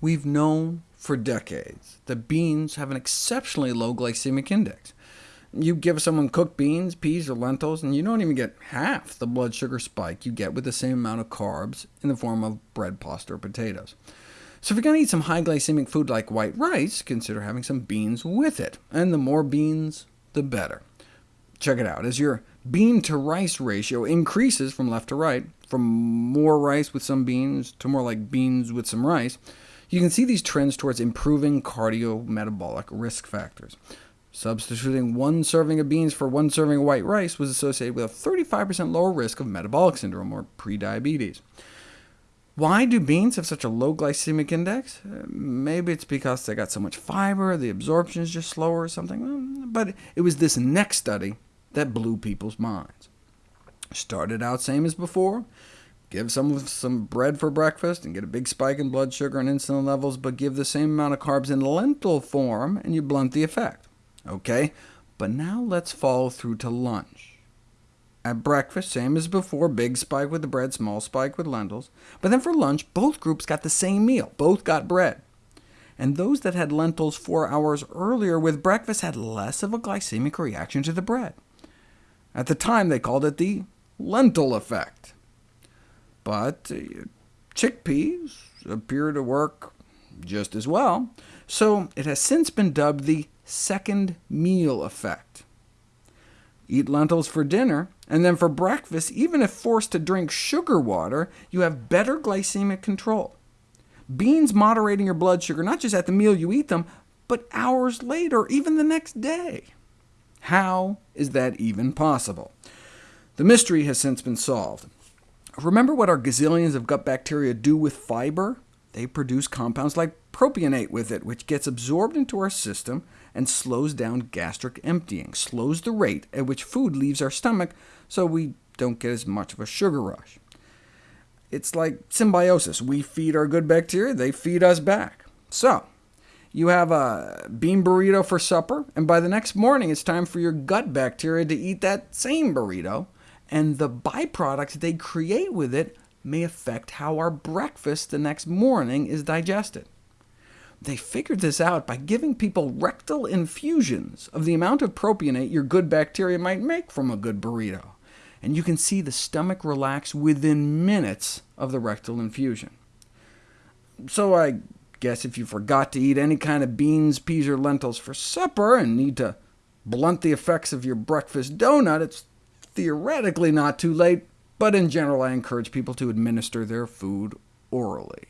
We've known for decades that beans have an exceptionally low glycemic index. You give someone cooked beans, peas, or lentils, and you don't even get half the blood sugar spike you get with the same amount of carbs in the form of bread, pasta, or potatoes. So if you're going to eat some high glycemic food like white rice, consider having some beans with it, and the more beans, the better. Check it out. As your bean-to-rice ratio increases from left to right, from more rice with some beans to more like beans with some rice, you can see these trends towards improving cardiometabolic risk factors. Substituting one serving of beans for one serving of white rice was associated with a 35% lower risk of metabolic syndrome, or prediabetes. Why do beans have such a low glycemic index? Maybe it's because they got so much fiber, the absorption is just slower or something, mm, but it was this next study that blew people's minds. Started out same as before, Give someone some bread for breakfast and get a big spike in blood sugar and insulin levels, but give the same amount of carbs in lentil form, and you blunt the effect. OK, but now let's follow through to lunch. At breakfast, same as before, big spike with the bread, small spike with lentils. But then for lunch, both groups got the same meal. Both got bread. And those that had lentils four hours earlier with breakfast had less of a glycemic reaction to the bread. At the time, they called it the lentil effect. But uh, chickpeas appear to work just as well, so it has since been dubbed the second meal effect. Eat lentils for dinner, and then for breakfast, even if forced to drink sugar water, you have better glycemic control. Beans moderating your blood sugar not just at the meal you eat them, but hours later, even the next day. How is that even possible? The mystery has since been solved. Remember what our gazillions of gut bacteria do with fiber? They produce compounds like propionate with it, which gets absorbed into our system and slows down gastric emptying, slows the rate at which food leaves our stomach, so we don't get as much of a sugar rush. It's like symbiosis. We feed our good bacteria, they feed us back. So, you have a bean burrito for supper, and by the next morning it's time for your gut bacteria to eat that same burrito, and the byproducts they create with it may affect how our breakfast the next morning is digested. They figured this out by giving people rectal infusions of the amount of propionate your good bacteria might make from a good burrito, and you can see the stomach relax within minutes of the rectal infusion. So I guess if you forgot to eat any kind of beans, peas, or lentils for supper, and need to blunt the effects of your breakfast donut, it's theoretically not too late, but in general I encourage people to administer their food orally.